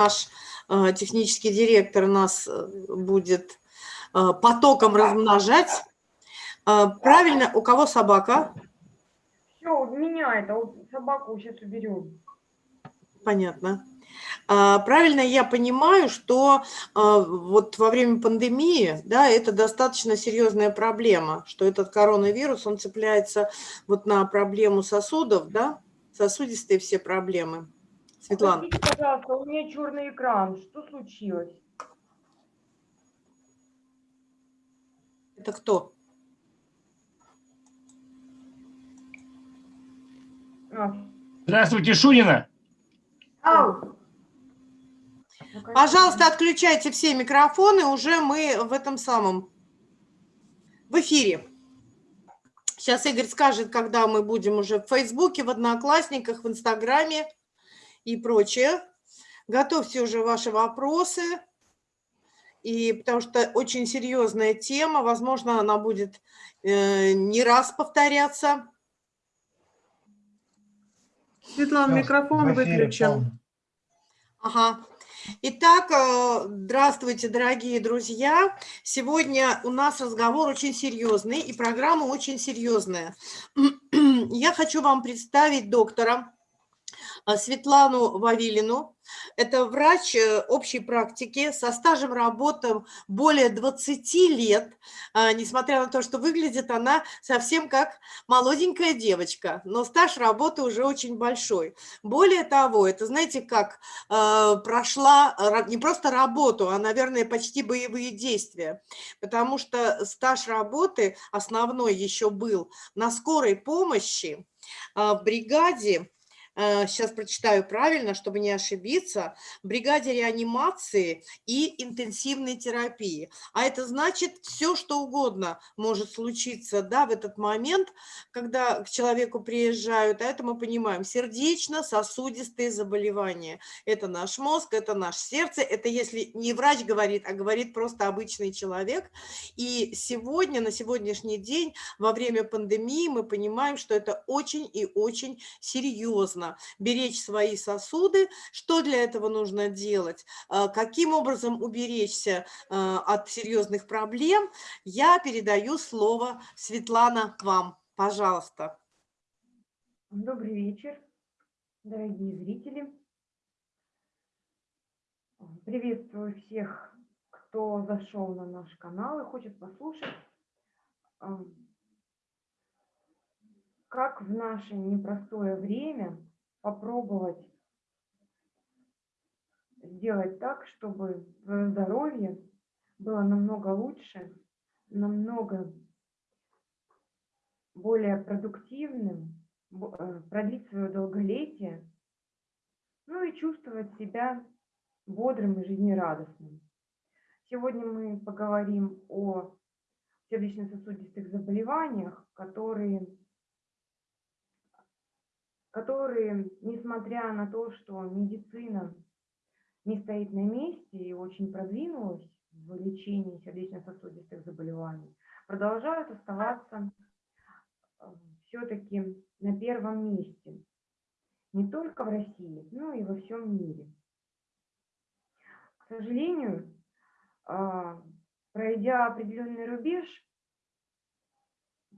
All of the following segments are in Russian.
наш э, технический директор нас э, будет э, потоком размножать. Правильно, у кого собака? Все, у меня это, собаку сейчас уберем. Понятно. Правильно я понимаю, что вот во время пандемии, да, это достаточно серьезная проблема, что этот коронавирус, он цепляется вот на проблему сосудов, да, сосудистые все проблемы. Светлана. Простите, пожалуйста, у меня черный экран. Что случилось? Это кто? А. Здравствуйте, Шунина. Ау. Пожалуйста, отключайте все микрофоны, уже мы в этом самом, в эфире. Сейчас Игорь скажет, когда мы будем уже в Фейсбуке, в Одноклассниках, в Инстаграме и прочее. Готовьте уже ваши вопросы, и потому что очень серьезная тема, возможно, она будет э, не раз повторяться. Светлана, микрофон выключен. Ага. Итак, э, здравствуйте, дорогие друзья. Сегодня у нас разговор очень серьезный, и программа очень серьезная. Я хочу вам представить доктора Светлану Вавилину. Это врач э, общей практики со стажем работы более 20 лет, а, несмотря на то, что выглядит она совсем как молоденькая девочка, но стаж работы уже очень большой. Более того, это, знаете, как прошла не просто работу, а, наверное, почти боевые действия, потому что стаж работы основной еще был на скорой помощи в бригаде сейчас э, прочитаю правильно, чтобы не ошибиться, бригаде реанимации и интенсивной терапии. А это значит, все что угодно может случиться да, в этот момент, когда к человеку приезжают, а это мы понимаем, сердечно-сосудистые заболевания. Это наш мозг, это наше сердце, это если не врач говорит, а говорит просто обычный человек. И сегодня, на сегодняшний день, во время пандемии мы понимаем, что это очень и очень серьезно беречь свои сосуды. Что для этого нужно делать? А, каким образом уберечься а, от серьезных проблем? Я передаю слово Светлана вам. Пожалуйста. Добрый вечер, дорогие зрители. Приветствую всех, кто зашел на наш канал и хочет послушать как в наше непростое время попробовать сделать так, чтобы твое здоровье было намного лучше, намного более продуктивным, э, продлить свое долголетие, ну и чувствовать себя бодрым и жизнерадостным. Сегодня мы поговорим о сердечно-сосудистых заболеваниях, которые которые, несмотря на то, что медицина не стоит на месте и очень продвинулась в лечении сердечно-сосудистых заболеваний, продолжают оставаться э, все-таки на первом месте. Не только в России, но и во всем мире. К сожалению, а, пройдя определенный рубеж,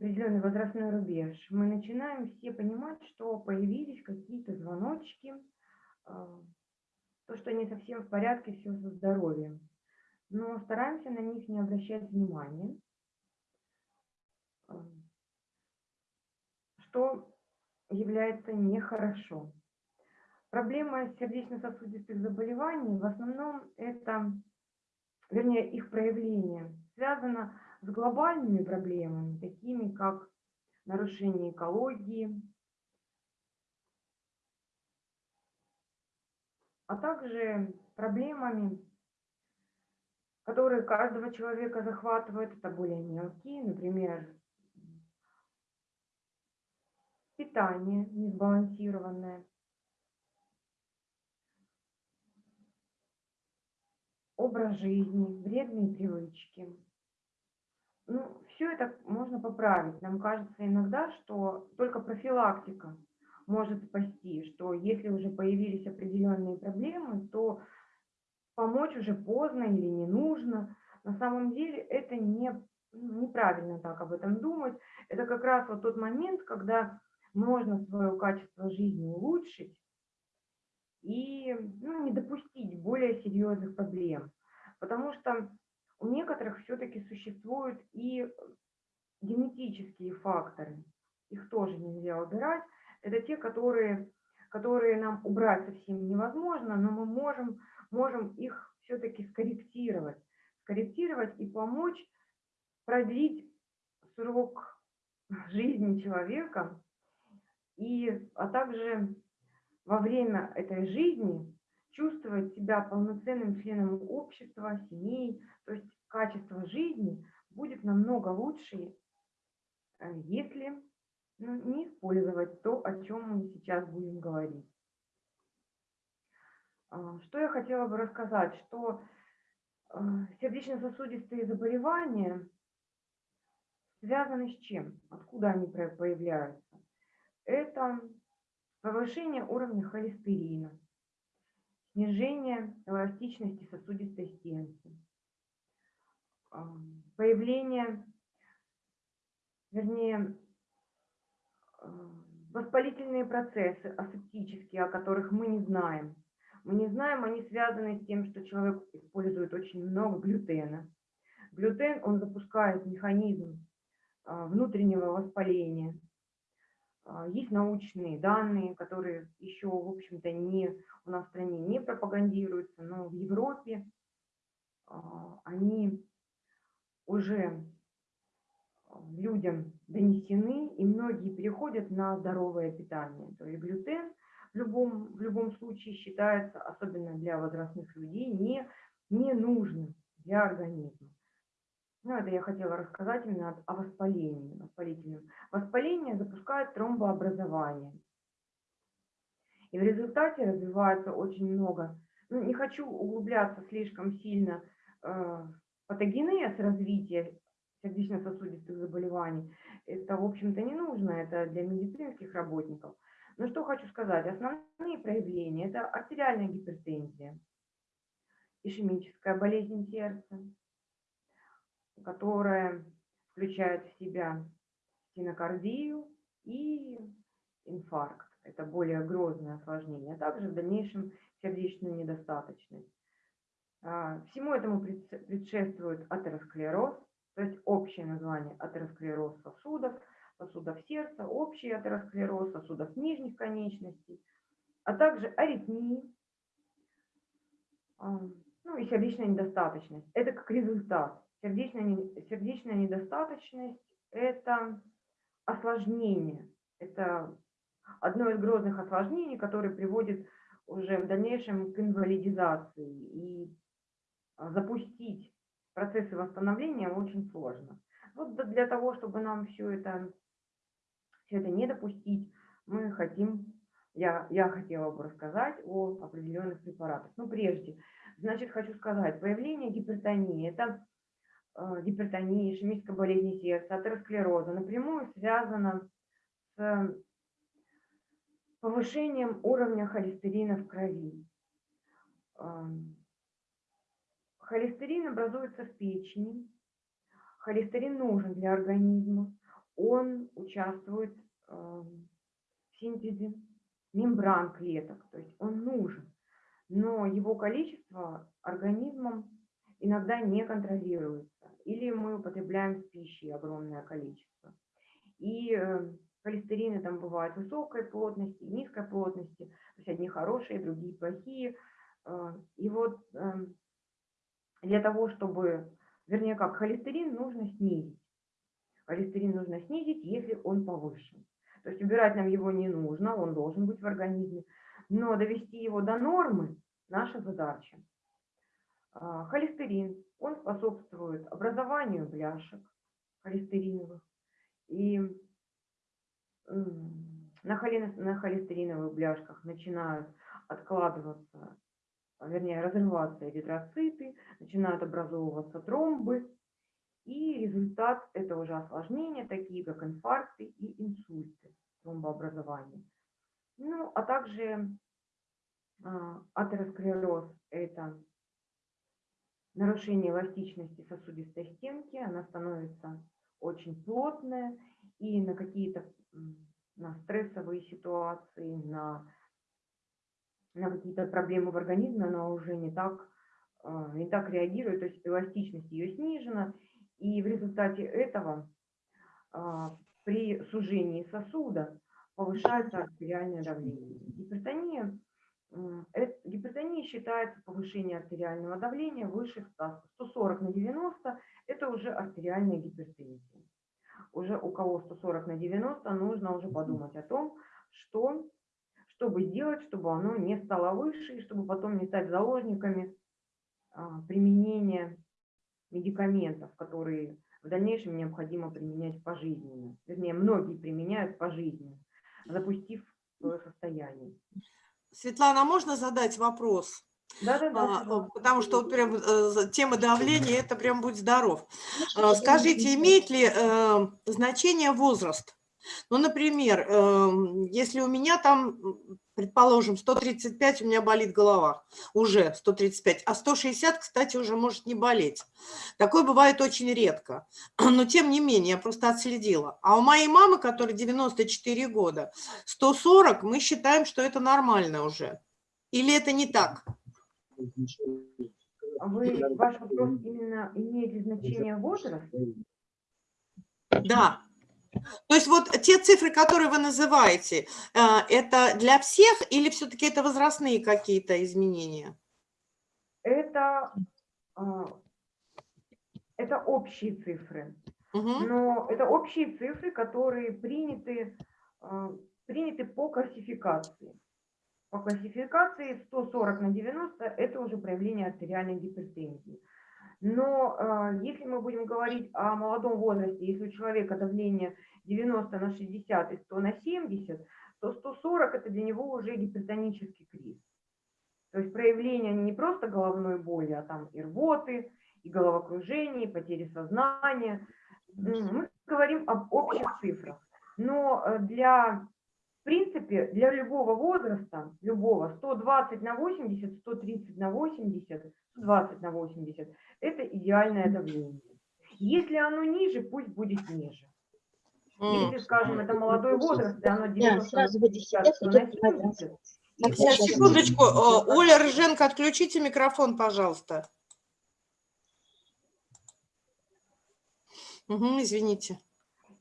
определенный возрастной рубеж, мы начинаем все понимать, что появились какие-то звоночки, а, то, что не совсем в порядке все со здоровьем. Но стараемся на них не обращать внимания, а, что является нехорошо. Проблема сердечно-сосудистых заболеваний в основном это, вернее, их проявление связано с глобальными проблемами, такими как нарушение экологии, а также проблемами, которые каждого человека захватывают, это более мелкие, например, питание несбалансированное, образ жизни, вредные привычки. Ну, все это можно поправить. Нам кажется иногда, что только профилактика может спасти, что если уже появились определенные проблемы, то помочь уже поздно или не нужно. На самом деле это не, ну, неправильно так об этом думать. Это как раз вот тот момент, когда можно свое качество жизни улучшить и ну, не допустить более серьезных проблем. Потому что у некоторых все-таки существуют и генетические факторы. Их тоже нельзя убирать. Это те, которые, которые нам убрать совсем невозможно, но мы можем, можем их все-таки скорректировать. Скорректировать и помочь продлить срок жизни человека, и, а также во время этой жизни чувствовать себя полноценным членом общества, семей, то есть качество жизни будет намного лучше, э, если ну, не использовать то, о чем мы сейчас будем говорить. А, что я хотела бы рассказать, что э, сердечно-сосудистые заболевания связаны с чем? Откуда они появляются? Это повышение уровня холестерина, снижение эластичности сосудистой стенки, а, появление, вернее, а, воспалительные процессы асептические, о которых мы не знаем. Мы не знаем, они связаны с тем, что человек использует очень много глютена. Глютен, он запускает механизм а, внутреннего воспаления, есть научные данные, которые еще, в общем-то, не у нас в стране не пропагандируются, но в Европе а, они уже людям донесены, и многие переходят на здоровое питание. То есть глютен в любом, в любом случае считается, особенно для возрастных людей, не, не нужным для организма. Ну, это я хотела рассказать именно о воспалении, воспалительном. Воспаление запускает тромбообразование. И в результате развивается очень много. Ну, не хочу углубляться слишком сильно э, патогенез развития сердечно-сосудистых заболеваний. Это, в общем-то, не нужно, это для медицинских работников. Но что хочу сказать, основные проявления – это артериальная гипертензия, ишемическая болезнь сердца, которая включает в себя стенокардию и инфаркт. Это более грозное осложнение, а также в дальнейшем сердечную недостаточность. А, всему этому предшествует атеросклероз, то есть общее название атеросклероз сосудов, сосудов сердца, общий атеросклероз сосудов нижних конечностей, а также аритмии, а, ну и сердечная недостаточность. Это как результат Сердечная, сердечная недостаточность – это осложнение, это одно из грозных осложнений, которое приводит уже в дальнейшем к инвалидизации. И запустить процессы восстановления очень сложно. Вот для того, чтобы нам все это, все это не допустить, мы хотим, я, я хотела бы рассказать о определенных препаратах. Но прежде, значит, хочу сказать, появление гипертонии – это гипертонии, ишемической болезни сердца, атеросклероза напрямую связана с повышением уровня холестерина в крови. Эм, холестерин образуется в печени. Холестерин нужен для организма. Он участвует эм, в синтезе мембран клеток, то есть он нужен. Но его количество организмом иногда не контролируется или мы употребляем в пище огромное количество. И э, холестерины там бывают высокой плотности, низкой плотности, то есть одни хорошие, другие плохие. Э, и вот эм, для того, чтобы, вернее как, холестерин нужно снизить. Холестерин нужно снизить, если он повышен. То есть убирать нам его не нужно, он должен быть в организме. Но довести его до нормы – наша задача. А, холестерин, он способствует образованию бляшек холестериновых. И на, холестериновых бляшках начинают откладываться, вернее, разрываться эритроциты, начинают образовываться тромбы. И результат – это уже осложнения, такие как инфаркты и инсульты, тромбообразования. Ну, а также а, атеросклероз – это нарушение эластичности сосудистой стенки, она становится очень плотная, и на какие-то на стрессовые ситуации, на, на какие-то проблемы в организме она уже не так, а, не так реагирует, то есть эластичность ее снижена, и в результате этого а, при сужении сосуда повышается артериальное давление. Гипертония, гипертония считается повышение артериального давления выше 100, 140 на 90, это уже артериальная гипертензия. Уже у кого 140 на 90, нужно уже подумать о том, что, чтобы сделать, чтобы оно не стало выше, и чтобы потом не стать заложниками а, применения медикаментов, которые в дальнейшем необходимо применять пожизненно. Вернее, многие применяют пожизненно, запустив свое состояние. Светлана, а можно задать вопрос? Да, да, да. Потому что вот прям э, тема давления, это прям будь здоров. А, скажите, имеет ли э, значение возраст? Ну, например, эм, если у меня там, предположим, 135, у меня болит голова, уже 135, а 160, кстати, уже может не болеть. Такое бывает очень редко, но тем не менее, я просто отследила. А у моей мамы, которой 94 года, 140, мы считаем, что это нормально уже. Или это не так? Вы, ваш вопрос именно имеет значение возраст? Да. То есть вот те цифры, которые вы называете, э, это для всех или все-таки это возрастные какие-то изменения? Это, а, это общие цифры. Угу. Но это общие цифры, которые приняты, а, приняты по классификации. По классификации 140 на 90 – это уже проявление артериальной гипертензии. Но э, если мы будем говорить о молодом возрасте, если у человека давление 90 на 60 и 100 на 70, то 140 – это для него уже гипертонический криз. То есть проявление не просто головной боли, а там и рвоты, и головокружение, и потери сознания. Мы говорим об общих цифрах. Но э, для, в принципе, для любого возраста, любого, 120 на 80, 130 на 80, 120 на 80 – это идеальное давление. Если оно ниже, пусть будет ниже. Если, скажем, это молодой возраст, и оно 90 сразу на 70, Сейчас, секундочку. Оля Рыженко, отключите микрофон, пожалуйста. Угу, извините.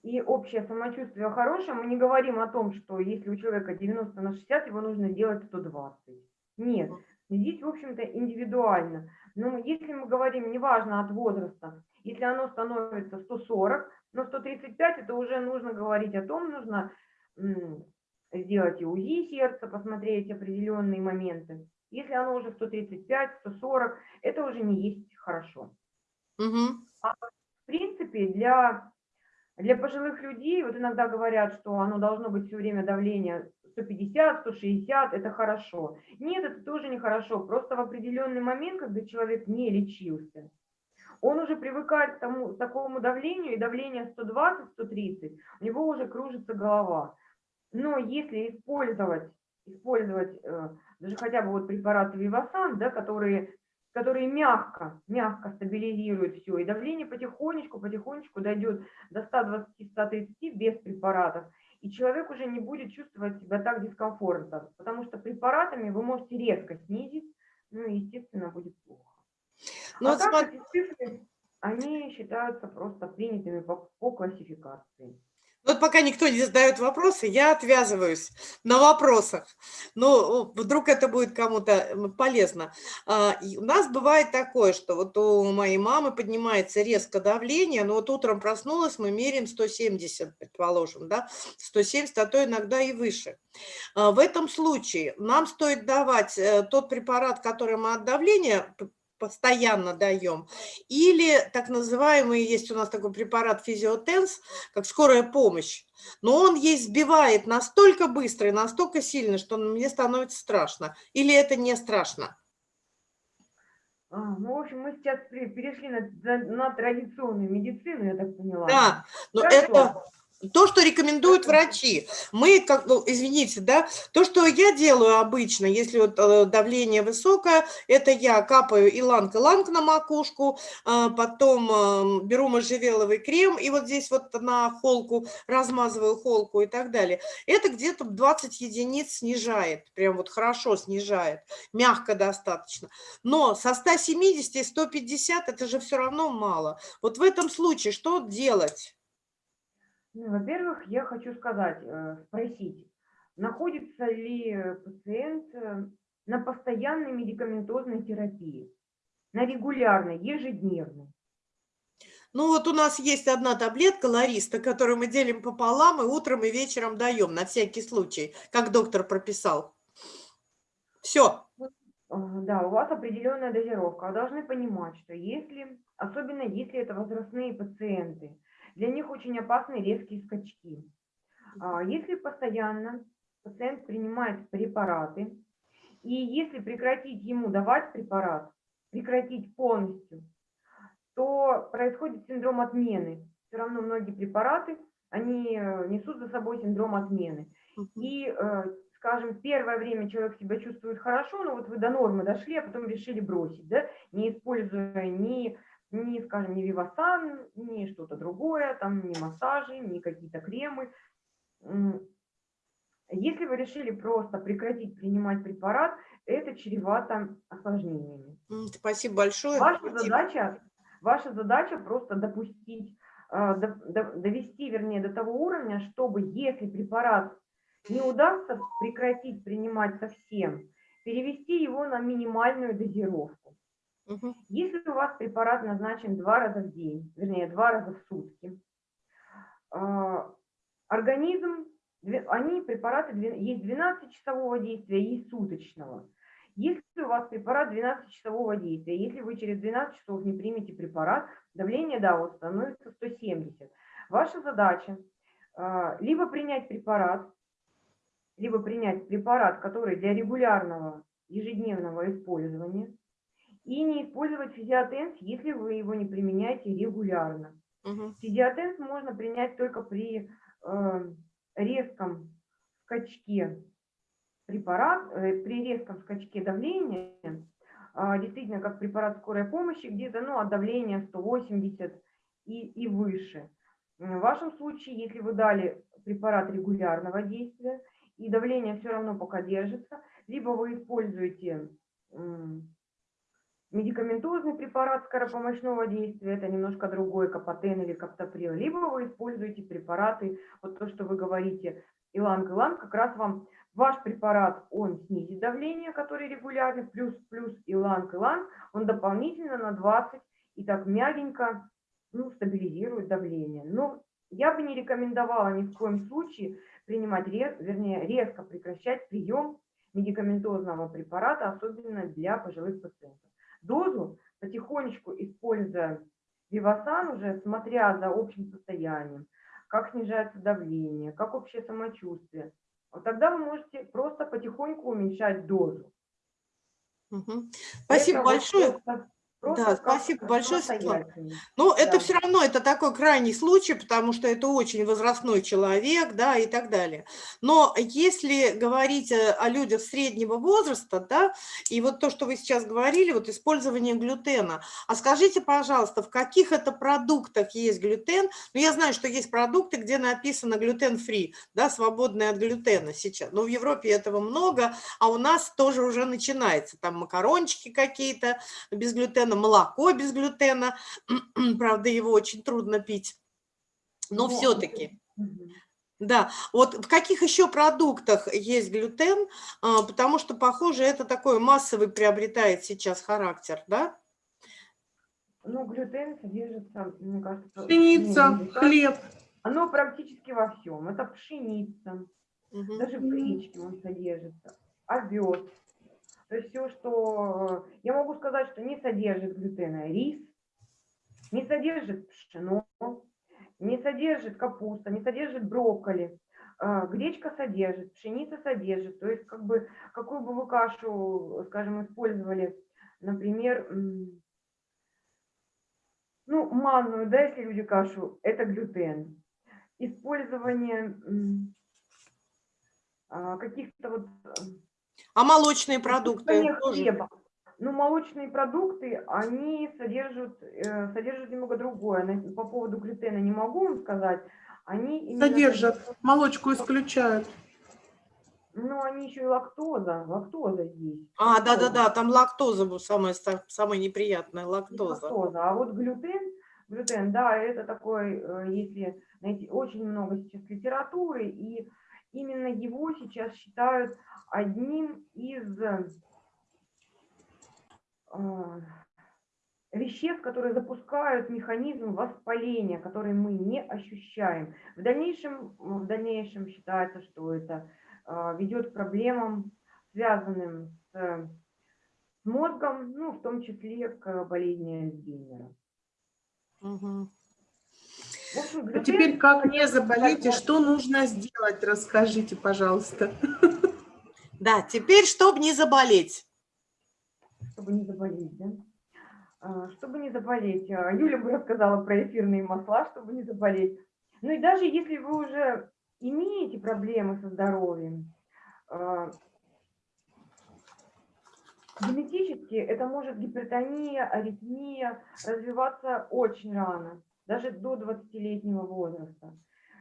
И общее самочувствие хорошее. Мы не говорим о том, что если у человека 90 на 60, его нужно делать 120. Нет. Здесь, в общем-то, индивидуально. Но если мы говорим, неважно от возраста, если оно становится 140, но 135 это уже нужно говорить о том, нужно сделать и УЗИ сердца, посмотреть определенные моменты. Если оно уже 135, 140, это уже не есть хорошо. Угу. А в принципе для, для пожилых людей, вот иногда говорят, что оно должно быть все время давление 150, 160, это хорошо. Нет, это тоже нехорошо. Просто в определенный момент, когда человек не лечился, он уже привыкает к тому, такому давлению, и давление 120-130, у него уже кружится голова. Но если использовать, использовать э, даже хотя бы вот препараты Вивасан, да, которые, которые мягко, мягко стабилизируют все, и давление потихонечку, потихонечку дойдет до 120-130 без препаратов, и человек уже не будет чувствовать себя так дискомфортно, потому что препаратами вы можете резко снизить, ну и, естественно, будет плохо. Но ну, а вот так смотри... эти цифры, они считаются просто принятыми по, по классификации. Вот пока никто не задает вопросы, я отвязываюсь на вопросах. Ну, вдруг это будет кому-то полезно. А, у нас бывает такое, что вот у моей мамы поднимается резко давление, но вот утром проснулась, мы меряем 170, предположим, да, 170, а то иногда и выше. А, в этом случае нам стоит давать э, тот препарат, который мы от давления постоянно даем, или так называемый, есть у нас такой препарат физиотенс, как скорая помощь, но он ей сбивает настолько быстро и настолько сильно, что мне становится страшно. Или это не страшно? А, ну, в общем, мы сейчас перешли на, на традиционную медицину, я так поняла. Да, но Хорошо. это то, что рекомендуют врачи. Мы, как, ну, извините, да, то, что я делаю обычно, если вот э, давление высокое, это я капаю иланг-иланг на макушку, э, потом э, беру можжевеловый крем и вот здесь вот на холку размазываю холку и так далее. Это где-то 20 единиц снижает, прям вот хорошо снижает, мягко достаточно. Но со 170 и 150 это же все равно мало. Вот в этом случае что делать? Ну, Во-первых, я хочу сказать, э, спросить, находится ли пациент э, на постоянной медикаментозной терапии, на регулярной, ежедневной? Ну вот у нас есть одна таблетка Лариста, которую мы делим пополам и утром и вечером даем на всякий случай, как доктор прописал. Все. А, Да, у вас определенная дозировка. Вы должны понимать, что если, особенно если это возрастные пациенты, для них очень опасны резкие скачки. А, Если постоянно пациент принимает препараты, и если прекратить ему давать препарат, прекратить полностью, то происходит синдром отмены. Все равно многие препараты, они э, несут за собой синдром отмены. И, э, скажем, первое время человек себя чувствует хорошо, но вот вы до нормы дошли, а потом решили бросить, да, не используя ни, ни скажем, ни вивасан, ни что-то другое, там, ни массажи, ни какие-то кремы. Если вы решили просто прекратить принимать препарат, это чревато осложнениями. Спасибо большое. Ваша Спасибо. задача, ваша задача просто допустить, э, до- до- довести, вернее, до того уровня, чтобы если препарат не удастся прекратить принимать совсем, перевести его на минимальную дозировку. Мгм. Если у вас препарат назначен два раза в день, вернее, два раза в сутки, а, организм, они препараты, есть 12-часового действия, есть суточного. Если у вас препарат 12-часового действия, если вы через 12 часов не примете препарат, давление, да, вот становится 170. Ваша задача а, либо принять препарат, либо принять препарат, который для регулярного ежедневного использования, и не использовать физиотенс, если вы его не применяете регулярно. Мгм. Физиотенс можно принять только при э, резком скачке препарат, э, при резком скачке давления, а, действительно как препарат скорой помощи, где-то ну, от давления 180 и, и выше. В вашем случае, если вы дали препарат регулярного действия, и давление все равно пока держится, либо вы используете медикаментозный препарат скоропомощного действия, это немножко другой, капотен или каптоприл, либо вы используете препараты, вот то, что вы говорите, иланг-иланг, как раз вам ваш препарат, он снизит давление, который регулярный, плюс, плюс иланг-иланг, он дополнительно на 20 и так мягенько ну, стабилизирует давление. Но я бы не рекомендовала ни в коем случае принимать, вернее, резко прекращать прием медикаментозного препарата, особенно для пожилых пациентов. Дозу потихонечку, используя Вивасан, уже смотря за общим состоянием, как снижается давление, как общее самочувствие, вот тогда вы можете просто потихоньку уменьшать дозу. Мгм. Спасибо Это вот большое. просто- просто Да, спасибо большое, Светлана. Ну, это Да. все равно, это такой крайний случай, потому что это очень возрастной человек, да, и так далее. Но если говорить э, о людях среднего возраста, да, и вот то, что вы сейчас говорили, вот использование глютена, а скажите, пожалуйста, в каких это продуктах есть глютен? Ну, я знаю, что есть продукты, где написано глютен-фри, да, свободные от глютена сейчас. Но в Европе этого много, а у нас тоже уже начинается. Там макарончики какие-то без глютена, молоко без глютена, правда, его очень трудно пить. Но все-таки, да. Вот в каких еще продуктах есть глютен? А, Потому что, похоже, это такой массовый приобретает сейчас характер, да? Ну, глютен содержится, мне кажется... Пшеница, ну, хлеб. Оно практически во всем. Это пшеница, Мгм. даже в гречке он содержится, овес. То есть все, что... э, Я могу сказать, что не содержит глютена рис, не содержит пшено, не содержит капуста, не содержит брокколи. А, Гречка содержит, пшеница содержит. То есть как бы какую бы вы кашу, скажем, использовали, например, ну, манную, да, если люди кашу, это глютен. использование а, каких-то вот А молочные продукты тоже? хлеба. Ну, молочные продукты, они содержат, э, содержат немного другое. По поводу глютена не могу вам сказать. Они именно Содержат, молочку исключают. Ну, они еще и лактоза, лактоза есть. А, да-да-да, там лактоза была самая, самая неприятная, И лактоза. лактоза. А вот глютен, глютен, да, это такой, э, если найти, очень много сейчас литературы, и именно его сейчас считают одним из э, веществ, которые запускают механизм воспаления, который мы не ощущаем. В дальнейшем, в дальнейшем считается, что это э, ведет к проблемам, связанным с мозгом, ну, в том числе к болезни Альцгеймера. Общем, А теперь как не заболеть и что нужно сделать, расскажите, пожалуйста. Да, теперь, чтобы не заболеть. чтобы не заболеть, да? А, Чтобы не заболеть, а, Юля бы рассказала про эфирные масла, чтобы не заболеть. Ну и даже если вы уже имеете проблемы со здоровьем, а, генетически это может гипертония, аритмия развиваться очень рано, даже до 20-летнего возраста.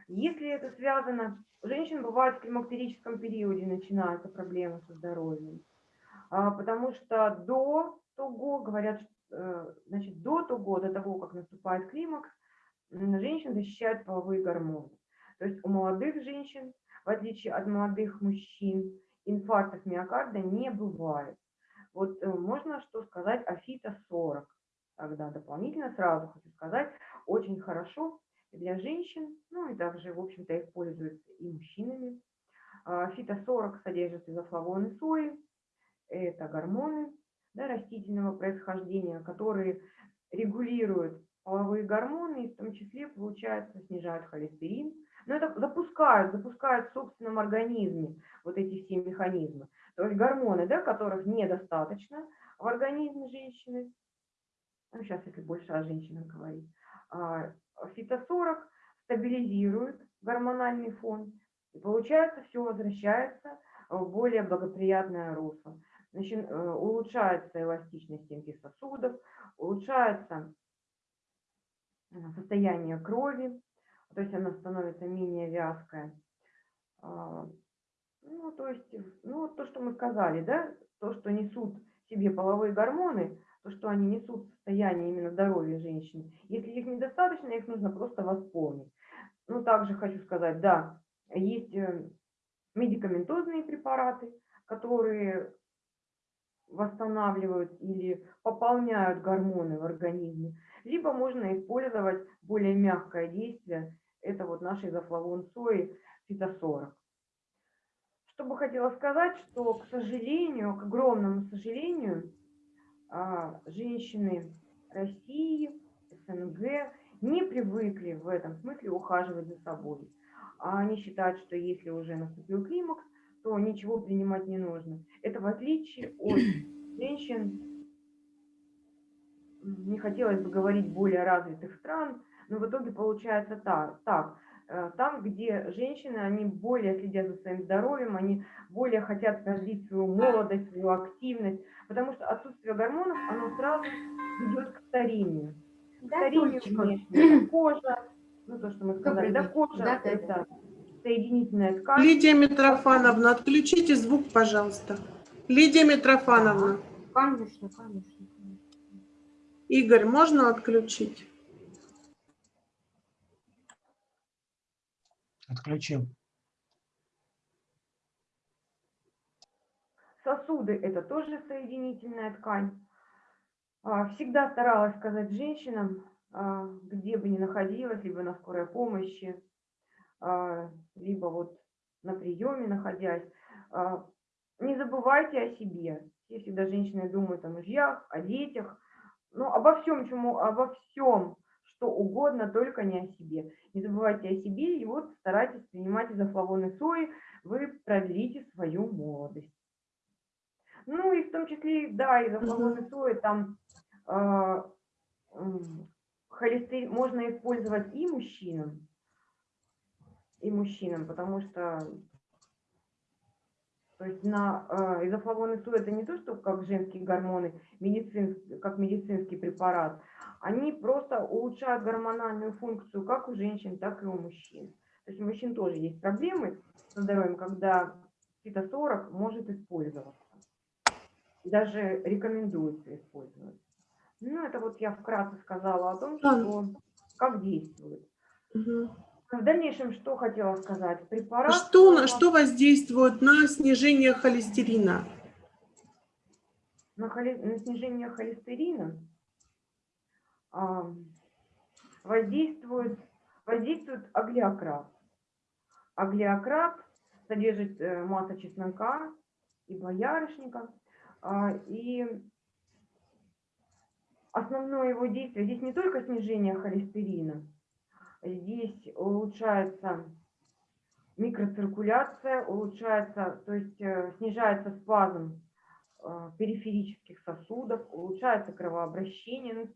Если это связано, у женщин бывает в климактерическом периоде начинаются проблемы со здоровьем. А, потому что до того, говорят, э, значит, до того, до того, как наступает климакс, женщин защищают половые гормоны. То есть у молодых женщин, в отличие от молодых мужчин, инфарктов миокарда не бывает. Вот э, можно что сказать о фито-40. Тогда дополнительно сразу хочу сказать, очень хорошо для женщин, ну и также, в общем-то, используется и мужчинами. А, Фито-40 содержит изофлавоны сои, это гормоны да, растительного происхождения, которые регулируют половые гормоны, и в том числе, получается, снижают холестерин. Но это запускают, запускают в собственном организме вот эти все механизмы. То есть гормоны, да, которых недостаточно в организме женщины, ну, сейчас если больше о женщинах говорить, а, фито-40 стабилизирует гормональный фон, и получается, все возвращается в более благоприятное русло. Значит, э, улучшается эластичность стенки сосудов, улучшается э, состояние крови, то есть она становится менее вязкая. А, Ну, то есть, ну, то, что мы сказали, да, то, что несут себе половые гормоны, то, что они несут состояние именно здоровья женщины. Если их недостаточно, их нужно просто восполнить. Ну, также хочу сказать, да, есть э, медикаментозные препараты, которые восстанавливают или пополняют гормоны в организме, либо можно использовать более мягкое действие, это вот наш изофлавон сои фитосорок. Что бы хотела сказать, что, к сожалению, к огромному сожалению, женщины России, СНГ не привыкли в этом смысле ухаживать за собой. А они считают, что если уже наступил климакс, то ничего принимать не нужно. Это в отличие от женщин, не хотелось бы говорить более развитых стран, но в итоге получается так. так там, где женщины, они более следят за своим здоровьем, они более хотят развить свою молодость, свою активность, потому что отсутствие гормонов, оно сразу ведет к старению. К старению. Кожа, ну то, что мы сказали, да, кожа, Да, да, это соединительная ткань. Лидия Митрофановна, отключите звук, пожалуйста. Лидия Митрофановна, Конечно, конечно. Игорь, можно отключить? Отключил. Сосуды – это тоже соединительная ткань. А, Всегда старалась сказать женщинам, а, где бы ни находилась, либо на скорой помощи, а, либо вот на приеме находясь, не забывайте о себе. Все всегда женщины думают о мужьях, о детях, ну, обо всем, чему, обо всем, что угодно, только не о себе. Не забывайте о себе, и вот старайтесь принимать изофлавоны сои, вы продлите свою молодость. Ну и в том числе, да, изофлавоны сои, там э, м, холестерин можно использовать и мужчинам, и мужчинам, потому что то есть на э, изофлавоны СУ это не то, что как женские гормоны, медицин, как медицинский препарат. Они просто улучшают гормональную функцию как у женщин, так и у мужчин. То есть у мужчин тоже есть проблемы со здоровьем, когда фито-40 может использоваться. Даже рекомендуется использовать. Ну, это вот я вкратце сказала о том, что как действует. Мгм. В дальнейшем что хотела сказать? Препарат... Что, на- что воздействует на снижение холестерина? на, холи- на снижение холестерина а, воздействует, воздействует аглиократ. Аглиократ содержит э, масса чеснока и боярышника. а, И основное его действие, здесь не только снижение холестерина, здесь улучшается микроциркуляция, улучшается, то есть э, снижается спазм э, периферических сосудов, улучшается кровообращение.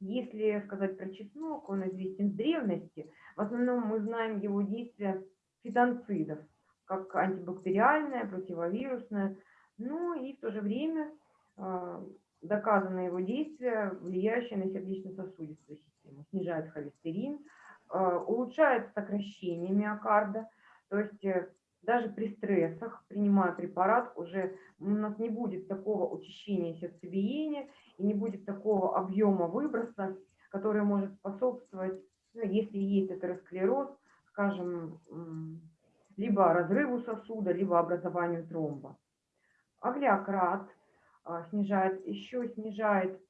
Если сказать про чеснок, он известен с древности. В основном мы знаем его действие фитонцидов, как антибактериальное, противовирусное. Ну и в то же время э, доказано его действие, влияющее на сердечно-сосудистую систему. Снижает холестерин, улучшает сокращение миокарда. То есть э, даже при стрессах, принимая препарат, уже у нас не будет такого учащения сердцебиения и не будет такого объема выброса, который может способствовать, ну, если есть атеросклероз, скажем, либо разрыву сосуда, либо образованию тромба. Аглиократ а, снижает, еще снижает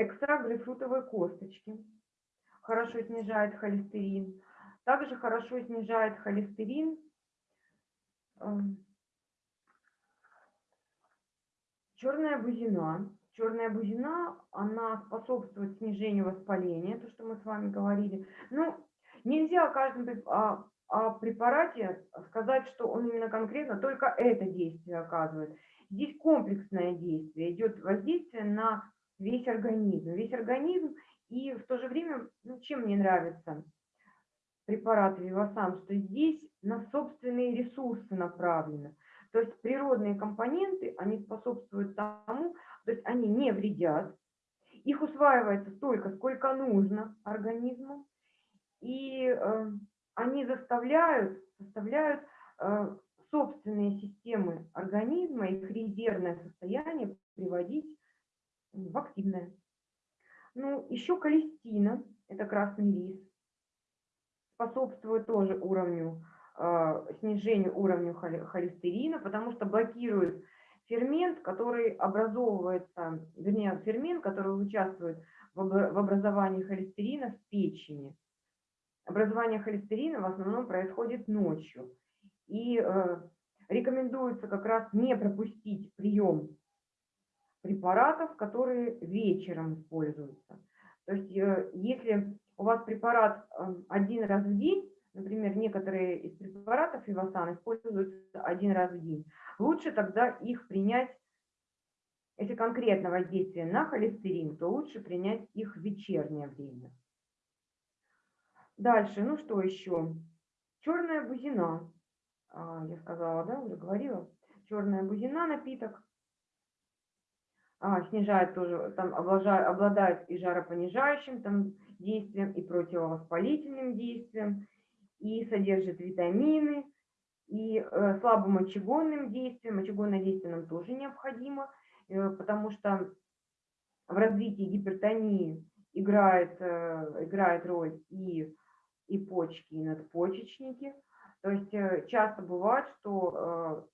экстракт грейпфрутовой косточки, хорошо снижает холестерин. Также хорошо снижает холестерин черная бузина. Черная бузина, она способствует снижению воспаления, то, что мы с вами говорили. Ну, нельзя о каждом о, о препарате сказать, что он именно конкретно только это действие оказывает. Здесь комплексное действие, идет воздействие на весь организм. Весь организм и в то же время, ну, чем мне нравится препарат Вивасан, что здесь на собственные ресурсы направлено. То есть природные компоненты, они способствуют тому, то есть они не вредят, их усваивается столько, сколько нужно организму, и э, они заставляют, заставляют э, собственные системы организма, их резервное состояние приводить в активное. Ну, еще колестина, это красный рис, способствует тоже уровню, э, снижению уровня холестерина, потому что блокирует фермент, который образовывается, вернее, фермент, который участвует в образовании холестерина в печени. Образование холестерина в основном происходит ночью. И э, рекомендуется как раз не пропустить прием препаратов, которые вечером используются. То есть э, если у вас препарат э, один раз в день, например, некоторые из препаратов Ивасан используются один раз в день, лучше тогда их принять, если конкретно воздействие на холестерин, то лучше принять их в вечернее время. Дальше, ну что еще? Черная бузина. А, Я сказала, да, уже говорила. Черная бузина напиток. А, снижает тоже, там обладает, обладает и жаропонижающим там, действием, и противовоспалительным действием, и содержит витамины, и э, слабомочегонным действием. Мочегонное действие нам тоже необходимо, э, потому что в развитии гипертонии играет, э, играет роль и, и почки, и надпочечники. То есть э, часто бывает, что э,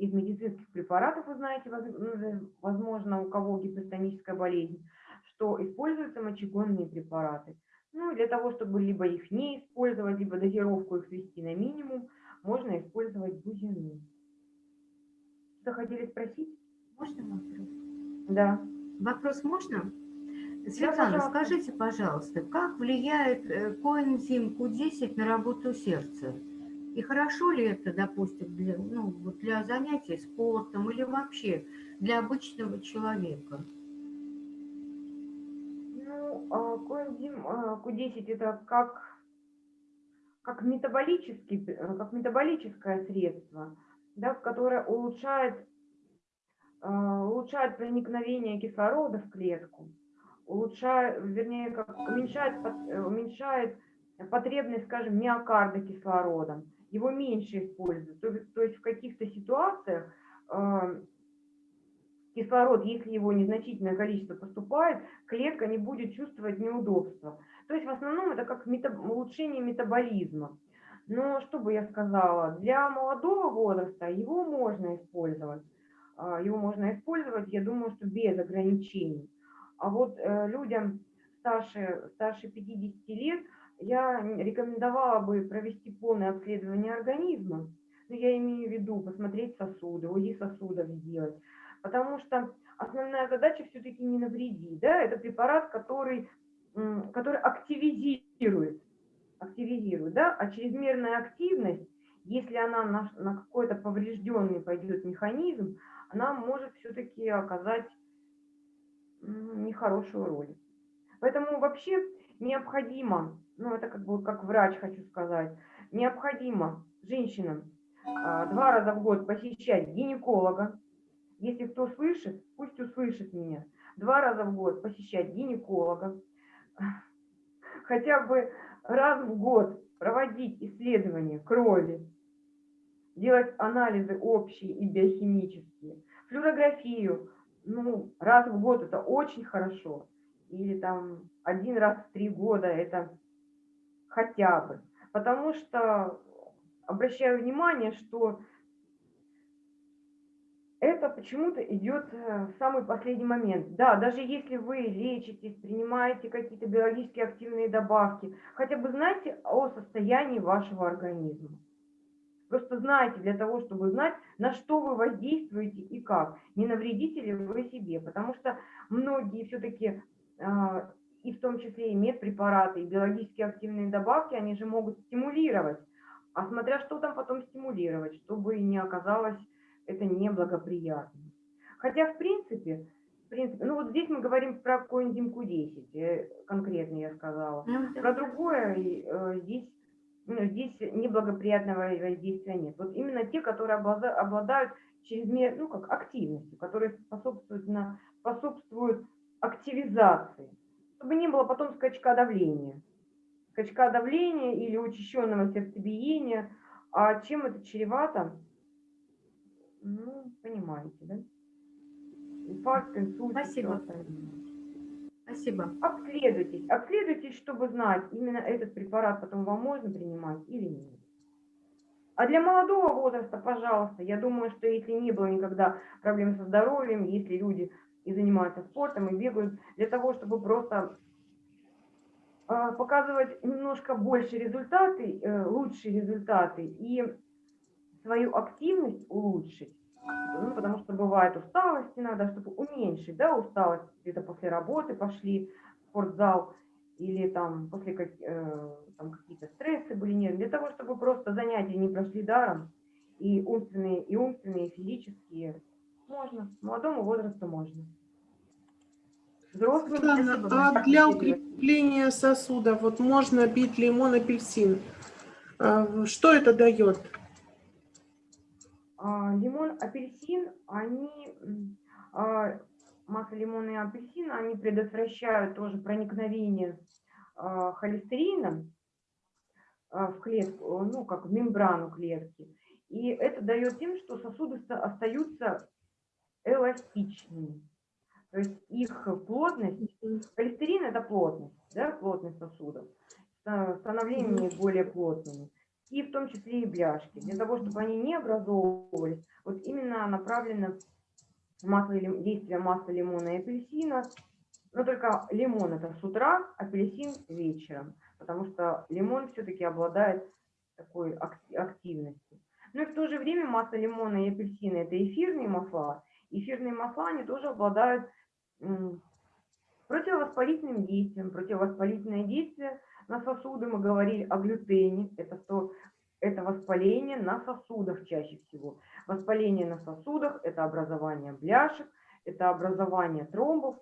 из медицинских препаратов, вы знаете, воз- возможно, у кого гипертоническая болезнь, что используются мочегонные препараты. Ну, для того, чтобы либо их не использовать, либо дозировку их свести на минимум, можно использовать бузину. Что хотели спросить? Можно вопрос? Да. Вопрос можно? Светлана, пожалуйста. скажите, пожалуйста, как влияет э, коэнзим Q10 на работу сердца? И хорошо ли это, допустим, для, ну, для занятий спортом или вообще для обычного человека? Ну, а, коэнзим а, Q10 это как как, метаболический, э, как метаболическое средство, да, которое улучшает, э, улучшает проникновение кислорода в клетку, улучшает, вернее, как, уменьшает, э, уменьшает потребность, скажем, миокарда кислородом, его меньше используют. То, то есть в каких-то ситуациях э, кислород, если его незначительное количество поступает, клетка не будет чувствовать неудобства. То есть в основном это как метаб улучшение метаболизма. Но что бы я сказала, для молодого возраста его можно использовать. А, его можно использовать, я думаю, что без ограничений. А вот э, людям старше, старше 50 лет я рекомендовала бы провести полное обследование организма. Ну, я имею в виду посмотреть сосуды, УЗИ сосудов сделать, потому что основная задача все-таки не навредить, да, это препарат, который, который активизирует, активизирует, да, а чрезмерная активность, если она на, на какой-то поврежденный пойдет механизм, она может все-таки оказать нехорошую роль. Поэтому вообще необходимо, ну это как бы как врач хочу сказать, необходимо женщинам а, два раза в год посещать гинеколога, если кто слышит, пусть услышит меня. Два раза в год посещать гинеколога. Хотя бы раз в год проводить исследования крови, делать анализы общие и биохимические. Флюорографию, ну, раз в год это очень хорошо. Или там один раз в три года это хотя бы. Потому что обращаю внимание, что это почему-то идет э, в самый последний момент. Да, даже если вы лечитесь, принимаете какие-то биологически активные добавки, хотя бы знайте о состоянии вашего организма. Просто знайте для того, чтобы знать, на что вы воздействуете и как. Не навредите ли вы себе. Потому что многие все-таки, а, и в том числе и медпрепараты, и биологически активные добавки, они же могут стимулировать. А смотря что там потом стимулировать, чтобы не оказалось это неблагоприятно. Хотя, в принципе, в принципе, ну вот здесь мы говорим про коэнзим Q10, э, конкретно я сказала. Ну, про другое э, здесь, ну, здесь неблагоприятного воздействия нет. Вот именно те, которые обладают чрезмер, ну как активностью, которые способствуют, на, способствуют активизации, чтобы не было потом скачка давления. Скачка давления или учащенного сердцебиения. А чем это чревато? Ну, понимаете, да? Инфаркт, инсульт. Спасибо. Спасибо. Обследуйтесь. Обследуйтесь, чтобы знать, именно этот препарат потом вам можно принимать или нет. А для молодого возраста, пожалуйста, я думаю, что если не было никогда проблем со здоровьем, если люди и занимаются спортом, и бегают, для того, чтобы просто а, показывать немножко больше результаты, э, лучшие результаты и свою активность улучшить, ну, потому что бывает усталость иногда, чтобы уменьшить, да, усталость, где-то после работы пошли в спортзал, или там после как, э, там какие-то стрессы были, нет, для того, чтобы просто занятия не прошли даром, и умственные, и умственные, и физические, можно, молодому возрасту можно. Взрослым, а для укрепления сосуда вот можно пить лимон, апельсин. А, что это дает? А, лимон, апельсин, они, а, масло лимона и апельсина, они предотвращают тоже проникновение а, холестерина в клетку, ну, как в мембрану клетки. И это дает тем, что сосуды остаются эластичными. То есть их плотность, холестерин – это плотность, да, плотность сосудов, становление более плотными и в том числе и бляшки. Для того, чтобы они не образовывались, вот именно направлено масло, действие масла лимона и апельсина. Но только лимон это с утра, апельсин вечером, потому что лимон все-таки обладает такой активностью. Но и в то же время масло лимона и апельсина это эфирные масла. Эфирные масла, они тоже обладают противовоспалительным действием. Противовоспалительное действие на сосуды мы говорили о глютене. Это что? Это воспаление на сосудах чаще всего. Воспаление на сосудах – это образование бляшек, это образование тромбов.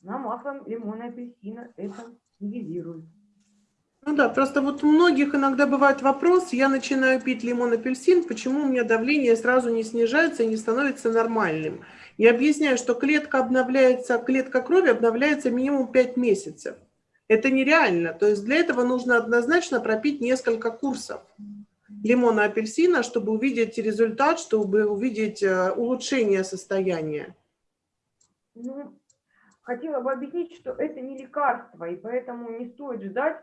На маслом лимона и апельсина это нивелирует. Ну да, просто вот у многих иногда бывает вопрос, я начинаю пить лимон, апельсин, почему у меня давление сразу не снижается и не становится нормальным? Я объясняю, что клетка обновляется, клетка крови обновляется минимум 5 месяцев. Это нереально. То есть для этого нужно однозначно пропить несколько курсов лимона, апельсина, чтобы увидеть результат, чтобы увидеть э, улучшение состояния. Ну, хотела бы объяснить, что это не лекарство, и поэтому не стоит ждать,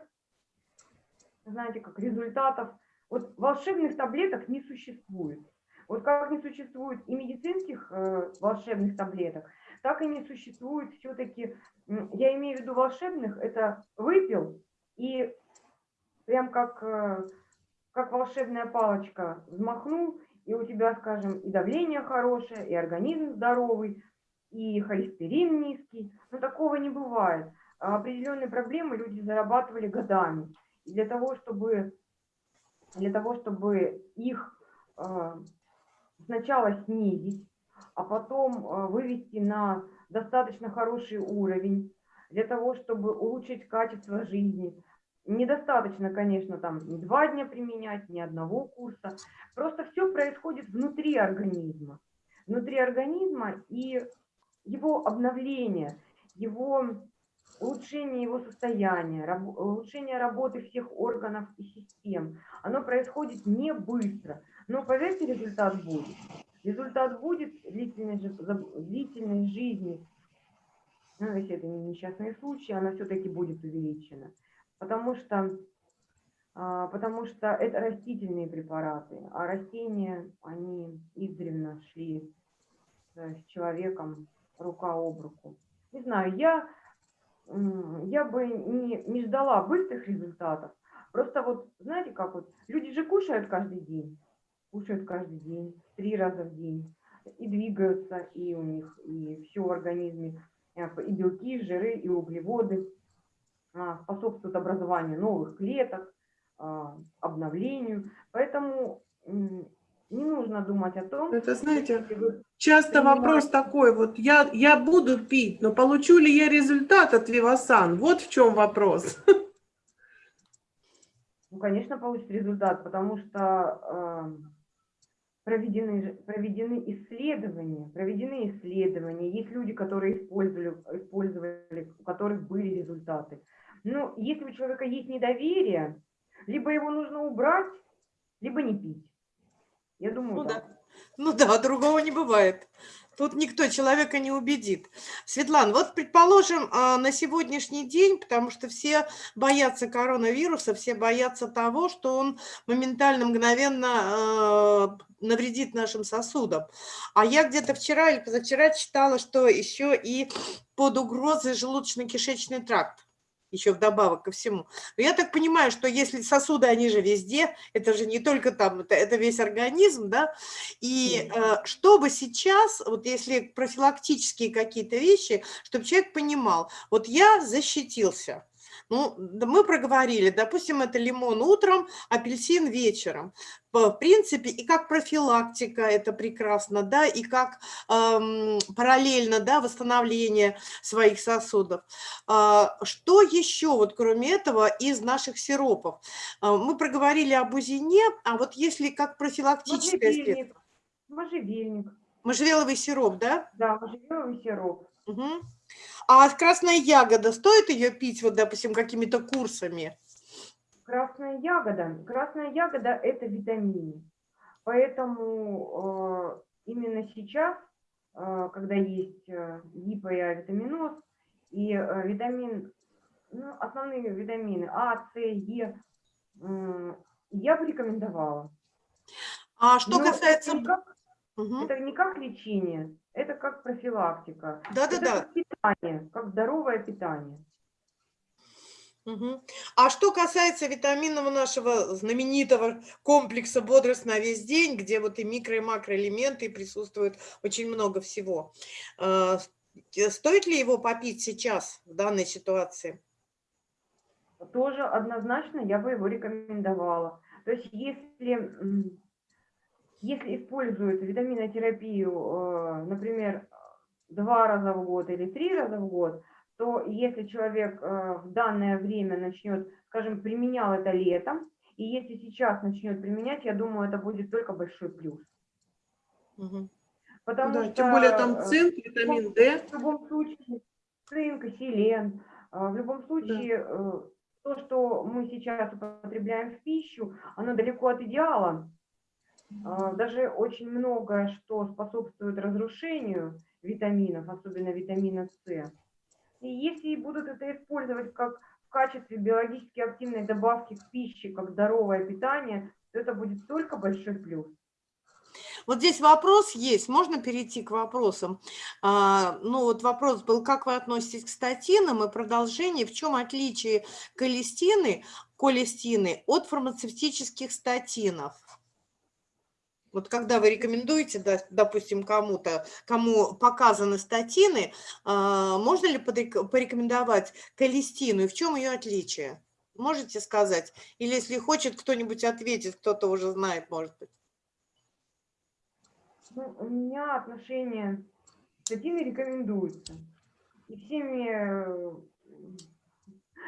знаете, как результатов. Вот волшебных таблеток не существует. Вот как не существует и медицинских э, волшебных таблеток, так и не существует все-таки, я имею в виду волшебных, это выпил и прям как, э, как волшебная палочка взмахнул, и у тебя, скажем, и давление хорошее, и организм здоровый, и холестерин низкий. Но такого не бывает. А определенные проблемы люди зарабатывали годами. Для того, чтобы, для того, чтобы их э, сначала снизить, а потом э, вывести на достаточно хороший уровень для того, чтобы улучшить качество жизни. Недостаточно, конечно, там не два дня применять, ни одного курса. Просто все происходит внутри организма. Внутри организма и его обновление, его улучшение его состояния, раб, улучшение работы всех органов и систем, оно происходит не быстро. Но поверьте, результат будет. Результат будет длительной, длительной жизни. Ну, если это не несчастные случаи, она все-таки будет увеличена. Потому что, а, потому что это растительные препараты, а растения, они издревно шли с человеком рука об руку. Не знаю, я, я бы не, не ждала быстрых результатов. Просто вот, знаете, как вот, люди же кушают каждый день кушают каждый день, три раза в день, и двигаются, и у них и все в организме, э, и белки, и жиры, и углеводы а, способствуют образованию новых клеток, а, обновлению. Поэтому не нужно думать о том... Это, знаете, часто вопрос такой, вот я, я буду пить, но получу ли я результат от Вивасан? Вот в чем вопрос. Ну, конечно, получит результат, потому что проведены, проведены исследования, проведены исследования, есть люди, которые использовали, использовали, у которых были результаты. Но если у человека есть недоверие, либо его нужно убрать, либо не пить. Я думаю, ну, да. да. Ну да, другого не бывает. Тут никто человека не убедит. Светлана, вот предположим, а, на сегодняшний день, потому что все боятся коронавируса, все боятся того, что он моментально, мгновенно а, навредит нашим сосудам. А я где-то вчера или позавчера читала, что еще и под угрозой желудочно-кишечный тракт еще вдобавок ко всему. Но я так понимаю, что если сосуды, они же везде, это же не только там, это, это весь организм, да, и э, чтобы сейчас, вот если профилактические какие-то вещи, чтобы человек понимал, вот я защитился, ну, мы проговорили, допустим, это лимон утром, апельсин вечером. В принципе, и как профилактика это прекрасно, да, и как эм, параллельно, да, восстановление своих сосудов. Э, что еще, вот кроме этого, из наших сиропов? Э, мы проговорили об узине, а вот если как профилактическое средство? Можжевельник. Можжевеловый сироп, да? Да, можжевеловый сироп. Угу. А красная ягода, стоит ее пить, вот, допустим, какими-то курсами? Красная ягода. Красная ягода – это витамин. Поэтому э, именно сейчас, э, когда есть э, гипо- и авитаминоз, и э, витамин, ну, основные витамины А, С, Е, э, я бы рекомендовала. А что Но касается... Это угу. это не как лечение, это как профилактика. Да-да-да. Как питание, как здоровое питание. Угу. А что касается витаминного нашего знаменитого комплекса «Бодрость на весь день», где вот и микро- и макроэлементы присутствуют очень много всего, э, стоит ли его попить сейчас в данной ситуации? Тоже однозначно я бы его рекомендовала. То есть если если используют витаминотерапию, э, например, два раза в год или три раза в год, то если человек э, в данное время начнет, скажем, применял это летом, и если сейчас начнет применять, я думаю, это будет только большой плюс. Мгм. Потому Да, что тем более там э, цинк, витамин D. в любом случае цинк селен, в любом случае э, то, что мы сейчас употребляем в пищу, оно далеко от идеала. А, Даже очень многое, что способствует разрушению витаминов, особенно витамина С. И если будут это использовать как в качестве биологически активной добавки к пище, как здоровое питание, то это будет только большой плюс. Вот здесь вопрос есть, можно перейти к вопросам. А, ну вот вопрос был, как вы относитесь к статинам и продолжение, в чем отличие колестины, колестины от фармацевтических статинов? Вот когда вы рекомендуете, допустим, кому-то, кому показаны статины, а, можно ли порекомендовать колестину и в чем ее отличие? Можете сказать? Или если хочет кто-нибудь ответит, кто-то уже знает, может быть. Ну, у меня отношение статины рекомендуются. И всеми э,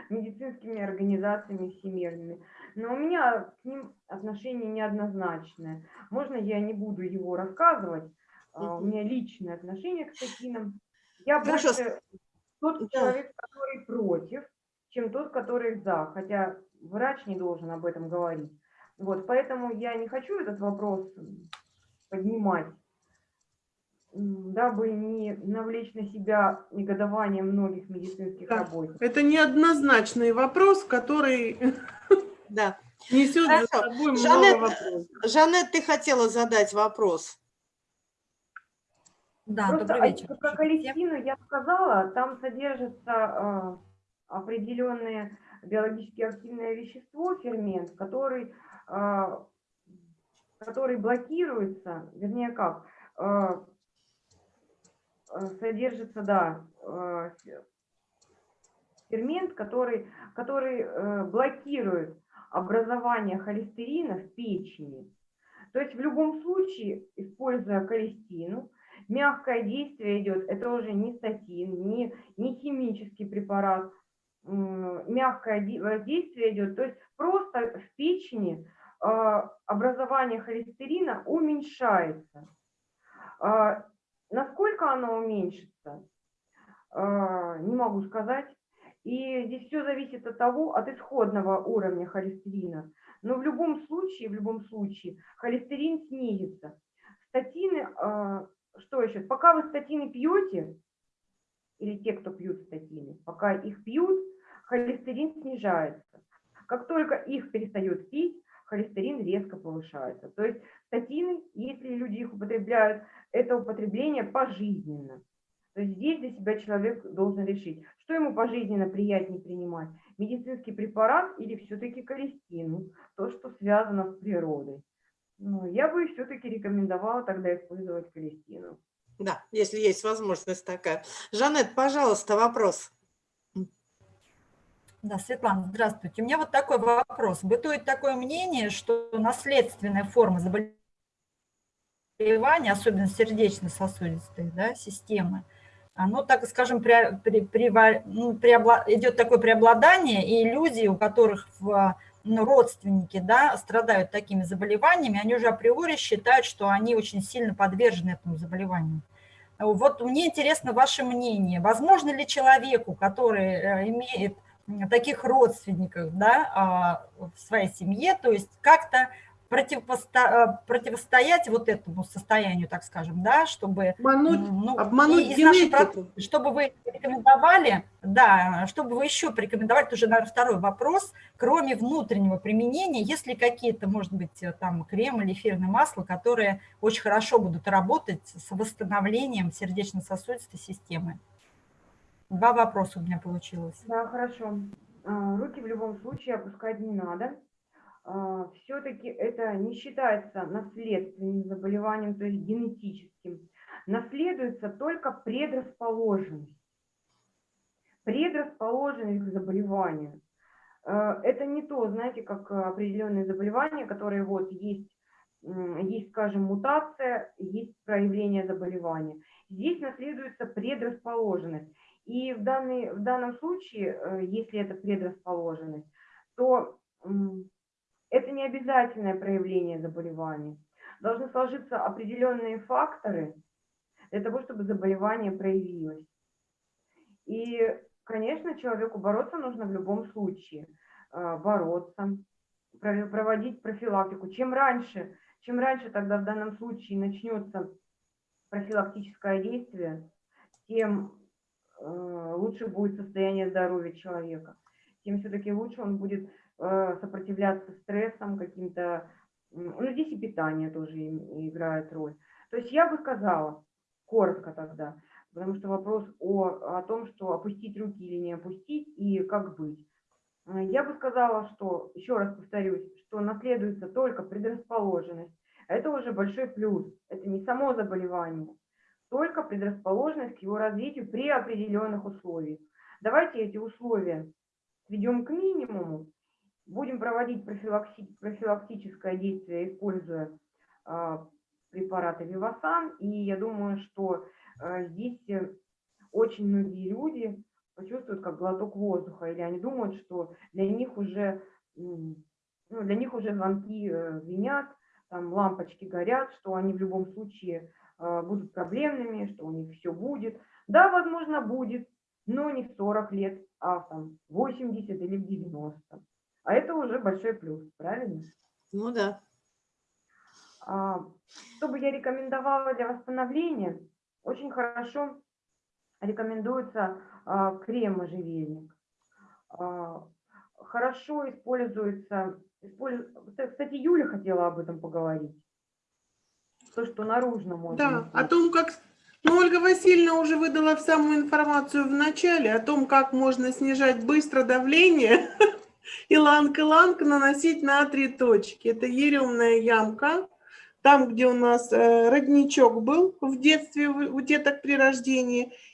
медицинскими организациями всемирными. Но у меня к ним отношение неоднозначное. Можно я не буду его рассказывать? А, У меня личное отношение к статинам. Я Хорошо. больше тот человек, который против, чем тот, который за. Хотя врач не должен об этом говорить. Вот, поэтому я не хочу этот вопрос поднимать, дабы не навлечь на себя негодование многих медицинских Да. работников. Это неоднозначный вопрос, который Да. несет за Хорошо. собой Жанет, много вопросов. Жанет, ты хотела задать вопрос. Да, Просто добрый а- вечер. про всем. колестину я сказала, там содержится а, определенное биологически активное вещество, фермент, который, а, который блокируется, вернее как, содержится, да, фе- фермент, который, который э, блокирует образование холестерина в печени. То есть в любом случае, используя колестину, мягкое действие идет, это уже не статин, не, не химический препарат, мягкое воздействие идет, то есть просто в печени а, образование холестерина уменьшается. А, Насколько оно уменьшится, а, не могу сказать. И здесь все зависит от того, от исходного уровня холестерина. Но в любом случае, в любом случае, холестерин снизится. Статины, а, что еще? Пока вы статины пьете, или те, кто пьют статины, пока их пьют, холестерин снижается. Как только их перестают пить, холестерин резко повышается. То есть статины, если люди их употребляют, это употребление пожизненно. То есть здесь для себя человек должен решить, что ему пожизненно приятнее принимать, медицинский препарат или все-таки колестину, то, что связано с природой. Ну, я бы все-таки рекомендовала тогда использовать колестину. Да, если есть возможность такая. Жанет, пожалуйста, вопрос. Да, Светлана, здравствуйте. У меня вот такой вопрос. Бытует такое мнение, что наследственная форма заболевания, особенно сердечно-сосудистой да, системы, оно, так скажем, пре, пре, прева- ну, преобла- идет такое преобладание, и люди, у которых в, ну, родственники да, страдают такими заболеваниями, они уже априори считают, что они очень сильно подвержены этому заболеванию. Вот мне интересно ваше мнение. Возможно ли человеку, который э, имеет таких родственников да, а, в своей семье, то есть как-то противопосто- противостоять вот этому состоянию, так скажем, да, чтобы... Обмануть, ну, обмануть и из нашей генетику. чтобы вы рекомендовали, да, чтобы вы еще порекомендовали, тоже, наверное, второй вопрос, кроме внутреннего применения, есть ли какие-то, может быть, э, там крем или эфирное масло, которые очень хорошо будут работать с восстановлением сердечно-сосудистой системы? Два вопроса у меня получилось. Да, хорошо. А, Руки в любом случае опускать не надо. Все-таки это не считается наследственным заболеванием, то есть генетическим. Наследуется только предрасположенность. Предрасположенность к заболеванию. Э, Это не то, знаете, как определенные заболевания, которые вот есть, есть, скажем, мутация, есть проявление заболевания. Здесь наследуется предрасположенность. И в, данный, в данном случае, э, если это предрасположенность, то это не обязательное проявление заболевания. Должны сложиться определенные факторы для того, чтобы заболевание проявилось. И, конечно, человеку бороться нужно в любом случае. Э, бороться, проводить профилактику. Чем раньше, чем раньше тогда в данном случае начнется профилактическое действие, тем э, лучше будет состояние здоровья человека, тем все-таки лучше он будет сопротивляться стрессам каким-то. Ну, здесь и питание тоже играет роль. То есть я бы сказала, коротко тогда, потому что вопрос о, о том, что опустить руки или не опустить, и как быть. Э, я бы сказала, что, еще раз повторюсь, что наследуется только предрасположенность. Это уже большой плюс. Это не само заболевание, только предрасположенность к его развитию при определенных условиях. Давайте эти условия сведем к минимуму, будем проводить профилактическое действие, используя э, препараты Вивасан, и я думаю, что э, здесь очень многие люди почувствуют как глоток воздуха, или они думают, что для них уже, ну, для них уже звонки э, звенят, там лампочки горят, что они в любом случае э, будут проблемными, что у них все будет. Да, возможно, будет, но не в 40 лет, а там 80 или в 90. А это уже большой плюс, правильно? Ну да. А, что бы я рекомендовала для восстановления? Очень хорошо рекомендуется а, крем-можжевельник. А, хорошо используется, кстати, Юля хотела об этом поговорить. То, что наружно можно. Да, о том, как ну, Ольга Васильевна уже выдала самую информацию в начале о том, как можно снижать быстро давление иланг-иланг наносить на три точки. Это яремная ямка, там, где у нас э, родничок был в детстве у деток при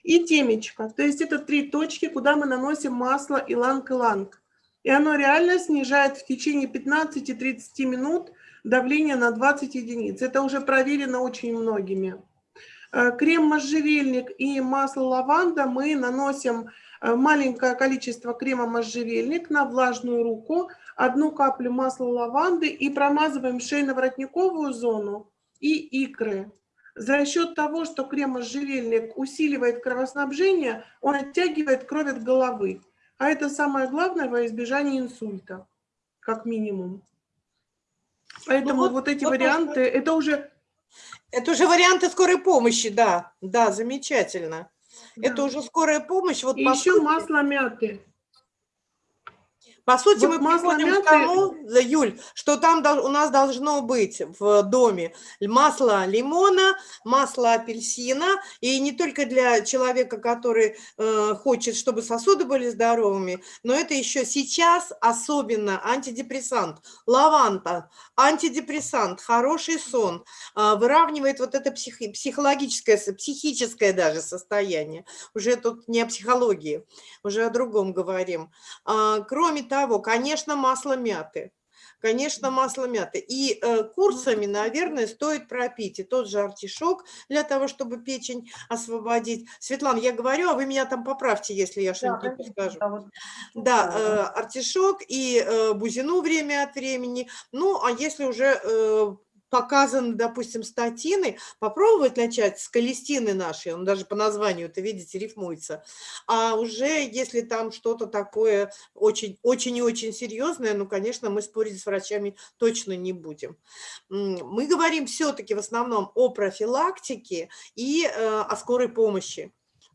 и темечко. То есть это три точки, куда мы наносим масло иланг-иланг. И оно реально снижает в течение 15-30 минут давление на 20 единиц. Это уже проверено очень многими. Э, крем можжевельник и масло лаванда мы наносим маленькое количество крема можжевельник на влажную руку – одну каплю масла лаванды и промазываем шейно-воротниковую зону и икры. За счет того, что крем-можжевельник усиливает кровоснабжение, он оттягивает кровь от головы. А это самое главное во избежание инсульта, как минимум. Поэтому ну, вот, вот эти вот варианты, это уже... Это уже варианты скорой помощи, да, да, замечательно. Да. Это уже скорая помощь. Вот и еще сути... масло мяты. По сути, вот мы приходим мяты... к тому, Юль, что там у нас должно быть в доме масло лимона, масло апельсина, и не только для человека, который э, хочет, чтобы сосуды были здоровыми, но это еще сейчас особенно антидепрессант, лаванта, антидепрессант, хороший сон, э, выравнивает вот это псих, психологическое, психическое даже состояние. Уже тут не о психологии, уже о другом говорим. Э, кроме того, конечно, масло мяты. Конечно, масло мяты. И э, курсами, наверное, стоит пропить. И тот же артишок для того, чтобы печень освободить. Светлана, я говорю, а вы меня там поправьте, если я что-нибудь не скажу. Да, э, артишок и э, бузину время от времени. Ну, а если уже показаны, допустим, статины, попробовать начать с колестины нашей, он даже по названию, это видите, рифмуется, а уже если там что-то такое очень, очень и очень серьезное, ну, конечно, мы спорить с врачами точно не будем. Мы говорим все-таки в основном о профилактике и э, о скорой помощи.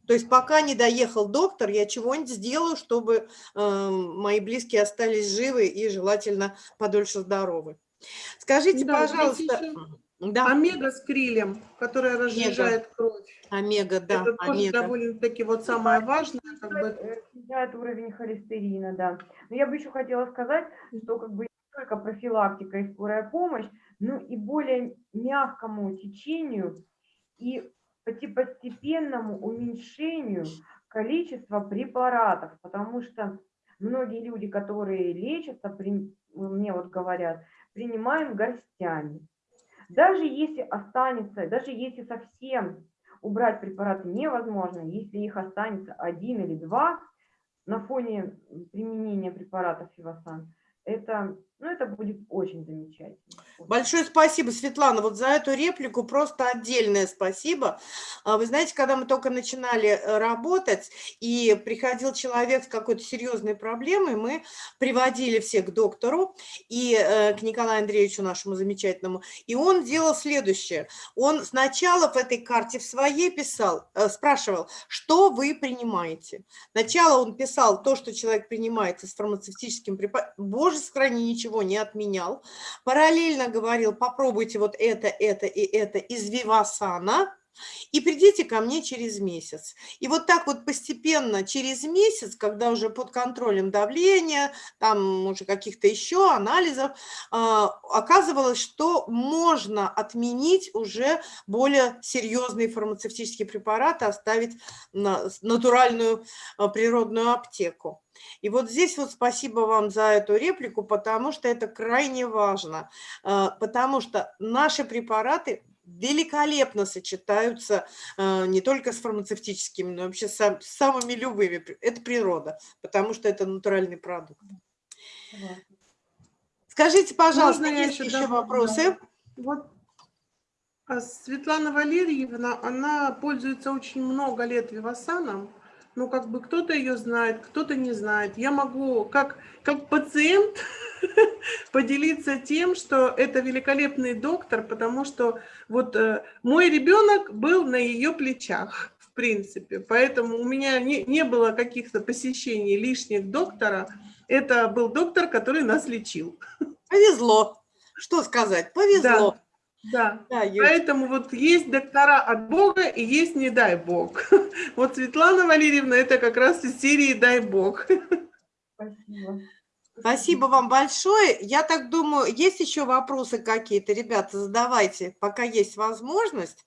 То есть пока не доехал доктор, я чего-нибудь сделаю, чтобы э, мои близкие остались живы и желательно подольше здоровы. Скажите, да, пожалуйста... Да. Омега с крилем, которая разжижает омега. кровь. Омега, да. Это тоже омега. довольно-таки вот самое важное. Как бы. Снижает уровень холестерина, да. Но я бы еще хотела сказать, что как бы не только профилактика и скорая помощь, но и более мягкому течению и постепенному уменьшению количества препаратов, потому что многие люди, которые лечатся, мне вот говорят, принимаем горстями. Даже если останется, даже если совсем убрать препараты невозможно, если их останется один или два на фоне применения препаратов Фивасан. Это ну, это будет очень замечательно. Большое спасибо, Светлана, вот за эту реплику просто отдельное спасибо. А, вы знаете, когда мы только начинали э, работать, и приходил человек с какой-то серьезной проблемой, мы приводили всех к доктору и э, к Николаю Андреевичу, нашему замечательному, и он делал следующее. Он сначала в этой карте в своей писал, э, спрашивал, что вы принимаете. Сначала он писал то, что человек принимает с фармацевтическим препаратом. Боже, сохрани, ничего ничего не отменял. Параллельно говорил, попробуйте вот это, это и это из Вивасана, и придите ко мне через месяц. И вот так вот постепенно через месяц, когда уже под контролем давления, там уже каких-то еще анализов, а, оказывалось, что можно отменить уже более серьезные фармацевтические препараты, оставить натуральную а, природную аптеку. И вот здесь вот спасибо вам за эту реплику, потому что это крайне важно, а, потому что наши препараты великолепно сочетаются а, не только с фармацевтическими, но вообще с самыми любыми. Это природа, потому что это натуральный продукт. Скажите, пожалуйста, Можно есть еще, еще вопросы? Вот а Светлана Валерьевна, она пользуется очень много лет Вивасаном ну, как бы кто-то ее знает, кто-то не знает. Я могу, как, как пациент, поделиться тем, что это великолепный доктор, потому что вот э, мой ребенок был на ее плечах, в принципе. Поэтому у меня не, не было каких-то посещений лишних доктора. Это был доктор, который нас лечил. Повезло. Что сказать? Повезло. Да. Да, да поэтому вот есть доктора от Бога и есть не дай Бог. Вот Светлана Валерьевна это как раз из серии «Дай Бог». Спасибо. Спасибо вам большое. Я так думаю, есть еще вопросы какие-то, ребята, задавайте, пока есть возможность.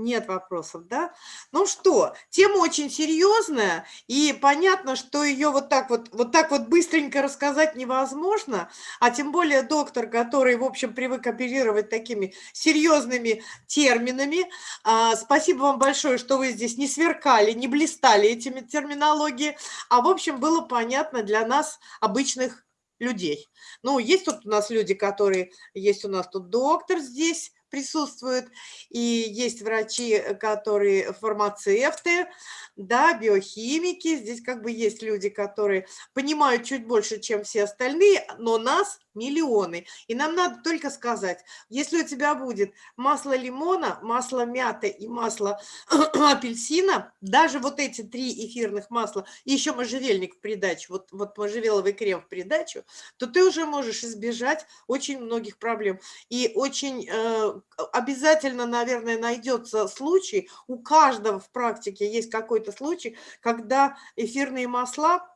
Нет вопросов, да? Ну что, тема очень серьезная, и понятно, что ее вот так вот, вот так вот быстренько рассказать невозможно, а тем более доктор, который, в общем, привык оперировать такими серьезными терминами. А, спасибо вам большое, что вы здесь не сверкали, не блистали этими терминологии, а, в общем, было понятно для нас, обычных людей. Ну, есть тут у нас люди, которые, есть у нас тут доктор здесь, присутствуют, и есть врачи, э, которые фармацевты, да, биохимики, здесь как бы есть люди, которые понимают чуть больше, чем все остальные, но нас миллионы. И нам надо только сказать, если у тебя будет масло лимона, масло мяты и масло апельсина, даже вот эти три эфирных масла, и еще можжевельник в придачу, вот, вот можжевеловый крем в придачу, то ты уже можешь избежать очень многих проблем. И очень э, обязательно, наверное, найдется случай, у каждого в практике есть какой-то случай, когда эфирные масла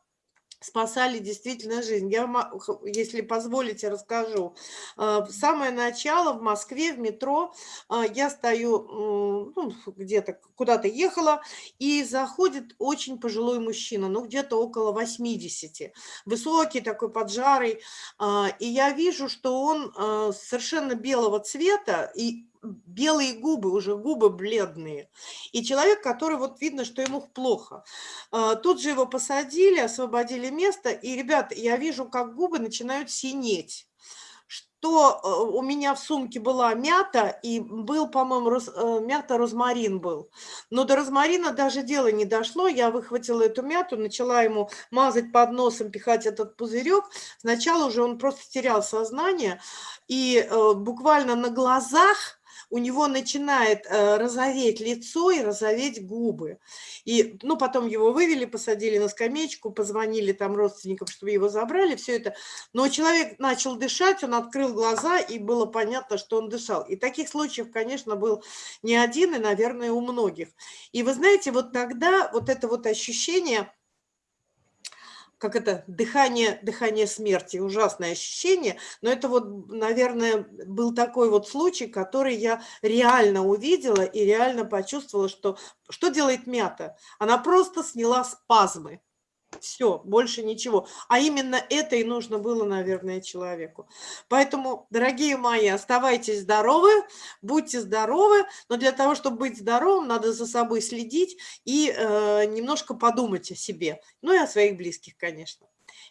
спасали действительно жизнь. Я, если позволите, расскажу. А, самое начало в Москве, в метро, а, я стою, ну, где-то куда-то ехала, и заходит очень пожилой мужчина, ну, где-то около 80, высокий такой, поджарый, а, и я вижу, что он совершенно белого цвета, и белые губы, уже губы бледные. И человек, который вот видно, что ему плохо. А, тут же его посадили, освободили место, и, ребята, я вижу, как губы начинают синеть что э, у меня в сумке была мята, и был, по-моему, роз, э, мята розмарин был. Но до розмарина даже дело не дошло. Я выхватила эту мяту, начала ему мазать под носом, пихать этот пузырек. Сначала уже он просто терял сознание, и э, буквально на глазах у него начинает э, розоветь лицо и розоветь губы. И, ну, потом его вывели, посадили на скамеечку, позвонили там родственникам, чтобы его забрали, все это. Но человек начал дышать, он открыл глаза, и было понятно, что он дышал. И таких случаев, конечно, был не один, и, наверное, у многих. И вы знаете, вот тогда вот это вот ощущение как это, дыхание, дыхание смерти, ужасное ощущение, но это вот, наверное, был такой вот случай, который я реально увидела и реально почувствовала, что, что делает мята? Она просто сняла спазмы. Все, больше ничего. А именно это и нужно было, наверное, человеку. Поэтому, дорогие мои, оставайтесь здоровы, будьте здоровы. Но для того, чтобы быть здоровым, надо за собой следить и э, немножко подумать о себе. Ну и о своих близких, конечно.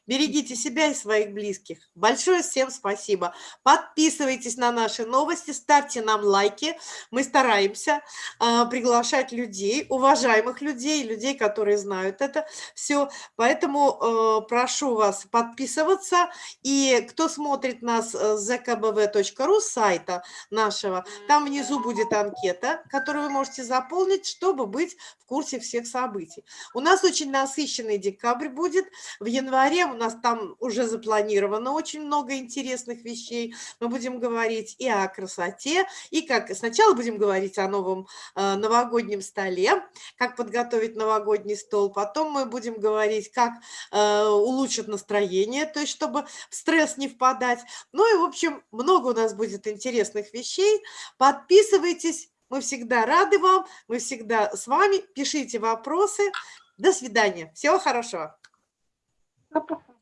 Берегите себя и своих близких. Большое всем спасибо. Подписывайтесь на наши новости, ставьте нам лайки. Мы стараемся э, приглашать людей, уважаемых людей, людей, которые знают это все. Поэтому э, прошу вас подписываться. И кто смотрит нас с zkbv.ru, сайта нашего, там внизу будет анкета, которую вы можете заполнить, чтобы быть в курсе всех событий. У нас очень насыщенный декабрь будет. В январе у нас там уже запланировано очень много интересных вещей. Мы будем говорить и о красоте, и как сначала будем говорить о новом э, новогоднем столе, как подготовить новогодний стол. Потом мы будем говорить, как э, улучшить настроение, то есть чтобы в стресс не впадать. Ну и, в общем, много у нас будет интересных вещей. Подписывайтесь, мы всегда рады вам, мы всегда с вами. Пишите вопросы. До свидания. Всего хорошего. Пока.